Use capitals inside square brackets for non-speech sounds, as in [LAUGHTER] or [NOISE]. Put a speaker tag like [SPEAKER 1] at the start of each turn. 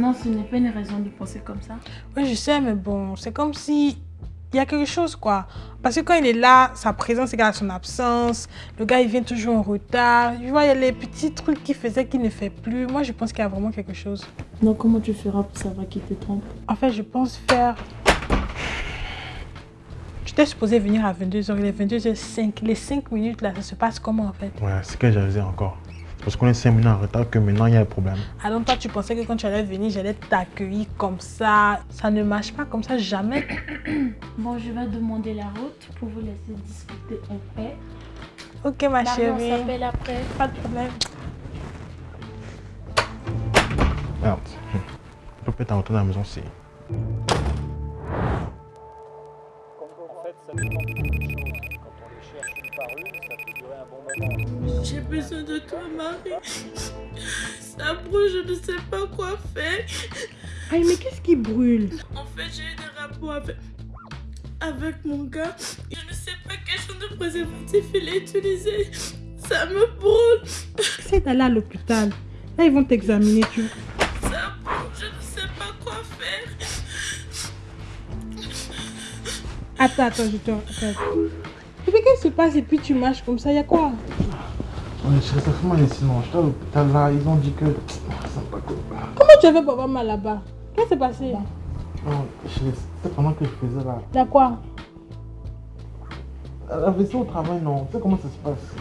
[SPEAKER 1] Non, ce n'est pas une raison de penser comme ça.
[SPEAKER 2] Oui, je sais, mais bon, c'est comme si il y a quelque chose, quoi. Parce que quand il est là, sa présence égale à son absence. Le gars, il vient toujours en retard. Tu vois, il y a les petits trucs qu'il faisait qu'il ne fait plus. Moi, je pense qu'il y a vraiment quelque chose.
[SPEAKER 1] Donc, comment tu feras pour savoir qu'il te trompe?
[SPEAKER 2] En fait, je pense faire... Tu t'es supposé venir à 22h, il est 22h05. Les 5 minutes là, ça se passe comment en fait?
[SPEAKER 3] Ouais, c'est que j'avais encore. Parce qu'on est 5 minutes en retard que maintenant il y a un problème.
[SPEAKER 2] Alors toi, tu pensais que quand tu allais venir, j'allais t'accueillir comme ça. Ça ne marche pas comme ça, jamais. [COUGHS]
[SPEAKER 1] bon, je vais demander la route pour vous laisser discuter en paix.
[SPEAKER 2] Ok, ma chérie.
[SPEAKER 1] On s'appelle après.
[SPEAKER 2] Pas de problème.
[SPEAKER 3] Merde. On peut peut-être retourner à la maison si...
[SPEAKER 4] ça dépend de beaucoup de choses. Quand on les cherche une par une, ça peut durer un bon moment.
[SPEAKER 1] J'ai besoin de toi, Marie. Ça brûle, je ne sais pas quoi faire.
[SPEAKER 2] Aïe, mais qu'est-ce qui brûle?
[SPEAKER 1] En fait, j'ai eu des rapports avec, avec mon gars. Je ne sais pas quel genre de préservatif il a utilisé. Ça me brûle.
[SPEAKER 2] C'est d'aller à l'hôpital. Là, ils vont t'examiner, tu
[SPEAKER 1] Ça brûle, je ne sais pas quoi faire.
[SPEAKER 2] Attends, attends, je te... Attends. Puis qu'est-ce qui se passe? Et puis tu marches comme ça, il y a quoi?
[SPEAKER 3] Ouais, je reste vraiment ici, non. J'étais à l'hôpital là, ils ont dit que... Ça pas cool.
[SPEAKER 2] Comment tu avais pas avoir mal là-bas? Qu'est-ce qui s'est passé?
[SPEAKER 3] Non, c'était pendant que je faisais là.
[SPEAKER 2] Quoi?
[SPEAKER 3] La vaisselle au travail, non. Tu sais comment ça se passe?